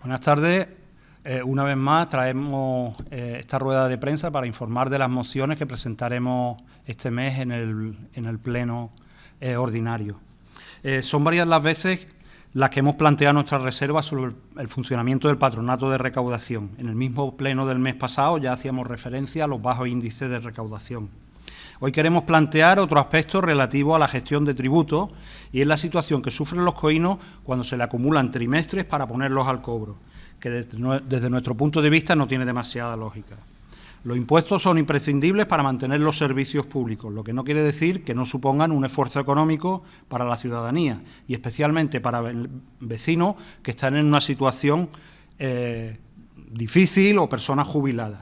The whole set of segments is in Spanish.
Buenas tardes. Eh, una vez más traemos eh, esta rueda de prensa para informar de las mociones que presentaremos este mes en el, pleno eh, ordinario. son varias las veces las que hemos planteado nuestras reservas sobre el, funcionamiento del patronato de recaudación. En el mismo pleno del mes pasado ya hacíamos referencia a los bajos índices de recaudación. Hoy queremos plantear otro aspecto relativo a la gestión de tributos y es la situación que sufren los coínos cuando se le acumulan trimestres para ponerlos al cobro, que desde nuestro punto de vista no tiene demasiada lógica. Los impuestos son imprescindibles para mantener los servicios públicos, lo que no quiere decir que no supongan un esfuerzo económico para la ciudadanía y especialmente para vecinos que están en una situación eh, difícil o personas jubiladas.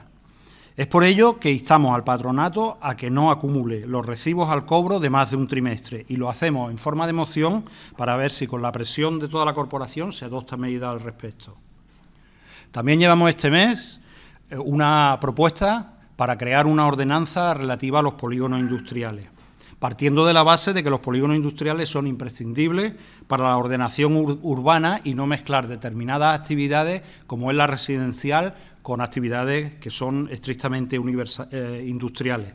Es por ello que instamos al patronato a que no acumule los recibos al cobro de más de un trimestre y lo hacemos en forma de moción para ver si con la presión de toda la corporación se adopta medida al respecto. También llevamos este mes eh, una propuesta para crear una ordenanza relativa a los polígonos industriales, partiendo de la base de que los polígonos industriales son imprescindibles para la ordenación urbana y no mezclar determinadas actividades como es la residencial con actividades que son estrictamente eh, industriales.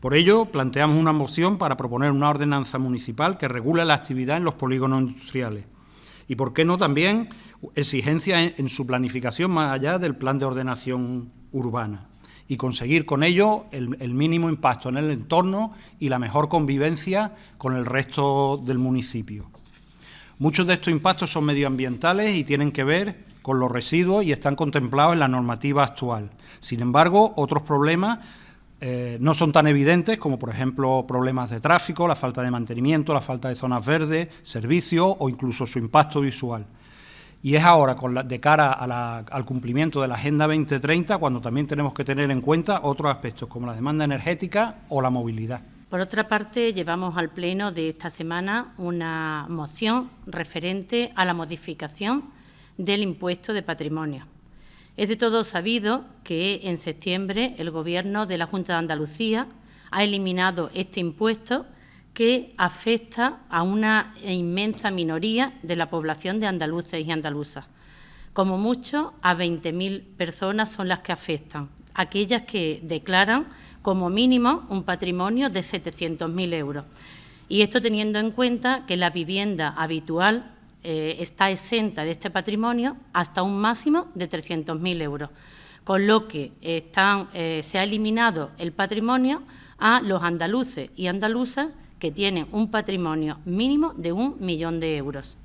Por ello, planteamos una moción para proponer una ordenanza municipal que regule la actividad en los polígonos industriales. Y, por qué no, también exigencias en, su planificación más allá del plan de ordenación urbana y conseguir con ello el, mínimo impacto en el entorno y la mejor convivencia con el resto del municipio. Muchos de estos impactos son medioambientales y tienen que ver con los residuos y están contemplados en la normativa actual. Sin embargo, otros problemas eh, no son tan evidentes como, por ejemplo, problemas de tráfico, la falta de mantenimiento, la falta de zonas verdes, servicios o incluso su impacto visual. Y es ahora, de cara al cumplimiento de la Agenda 2030, cuando también tenemos que tener en cuenta otros aspectos como la demanda energética o la movilidad. Por otra parte, llevamos al Pleno de esta semana una moción referente a la modificación del impuesto de patrimonio. Es de todo sabido que en septiembre el Gobierno de la Junta de Andalucía ha eliminado este impuesto que afecta a una inmensa minoría de la población de andaluces y andaluzas. Como mucho, a 20.000 personas son las que afectan, aquellas que declaran como mínimo un patrimonio de 700.000 euros. Y esto teniendo en cuenta que la vivienda habitual eh, está exenta de este patrimonio hasta un máximo de 300.000 euros, con lo que eh, se ha eliminado el patrimonio a los andaluces y andaluzas que tienen un patrimonio mínimo de un millón de euros.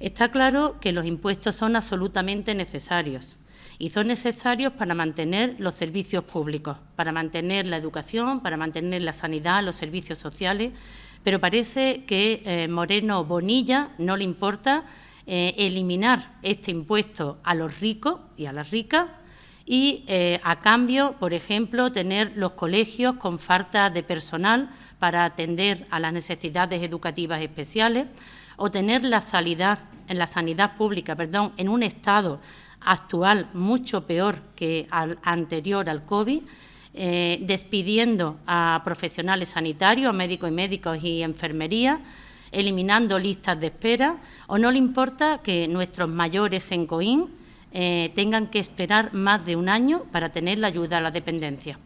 Está claro que los impuestos son absolutamente necesarios y son necesarios para mantener los servicios públicos, para mantener la educación, para mantener la sanidad, los servicios sociales, pero parece que eh, Moreno Bonilla no le importa eh, eliminar este impuesto a los ricos y a las ricas y, eh, a cambio, por ejemplo, tener los colegios con falta de personal para atender a las necesidades educativas especiales o tener la sanidad, en la sanidad pública perdón, en un estado actual mucho peor que al anterior al COVID, eh, despidiendo a profesionales sanitarios, médicos y médicos y enfermería, eliminando listas de espera, o no le importa que nuestros mayores en COIN eh, tengan que esperar más de un año para tener la ayuda a la dependencia.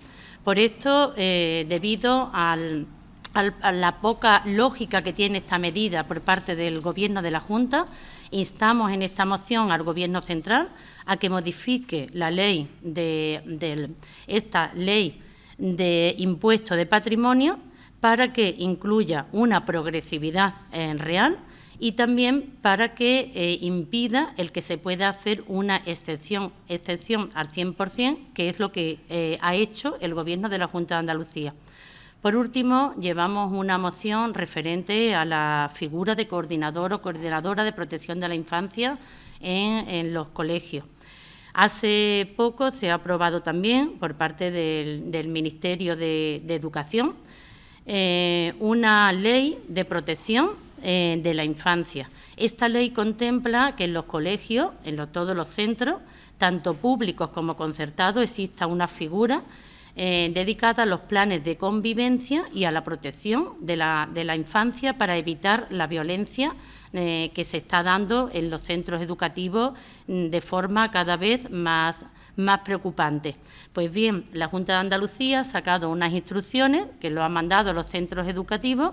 Por esto, eh, debido a la poca lógica que tiene esta medida por parte del Gobierno de la Junta, instamos en esta moción al Gobierno central a que modifique la ley de, esta ley de impuesto de patrimonio para que incluya una progresividad real y también para que eh, impida el que se pueda hacer una excepción, excepción al 100%, que es lo que eh, ha hecho el Gobierno de la Junta de Andalucía. Por último, llevamos una moción referente a la figura de coordinador o coordinadora de protección de la infancia en los colegios. Hace poco se ha aprobado también por parte del, Ministerio de, Educación eh, una ley de protección eh, de la infancia. Esta ley contempla que en los colegios, en todos los centros, tanto públicos como concertados, exista una figura eh, dedicada a los planes de convivencia y a la protección de la, de la infancia para evitar la violencia eh, que se está dando en los centros educativos mm, de forma cada vez más, más preocupante. Pues bien, la Junta de Andalucía ha sacado unas instrucciones que lo han mandado a los centros educativos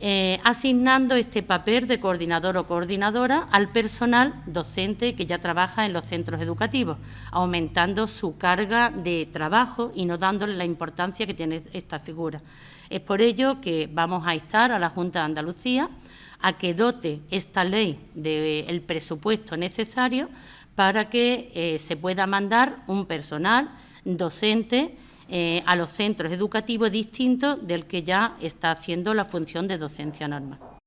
eh, asignando este papel de coordinador o coordinadora al personal docente que ya trabaja en los centros educativos, aumentando su carga de trabajo y no dándole la importancia que tiene esta figura. Es por ello que vamos a instar a la Junta de Andalucía a que dote esta ley del presupuesto necesario para que eh, se pueda mandar un personal docente eh, a los centros educativos distintos del que ya está haciendo la función de docencia normal.